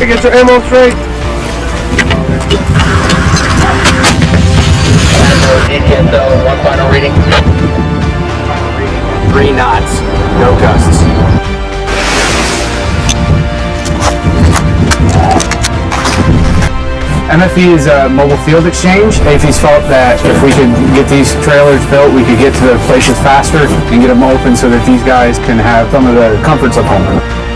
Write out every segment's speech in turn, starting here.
Get your ammo straight. One final reading. Three knots, no gusts. MFE is a uh, mobile field exchange. AAFES felt that if we could get these trailers built, we could get to the places faster and get them open so that these guys can have some of the comforts of home.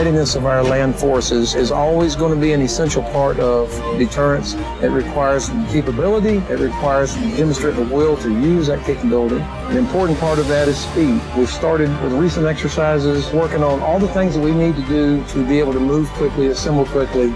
Readiness of our land forces is always going to be an essential part of deterrence. It requires capability. It requires demonstrate the will to use that capability. An important part of that is speed. We've started with recent exercises, working on all the things that we need to do to be able to move quickly, assemble quickly,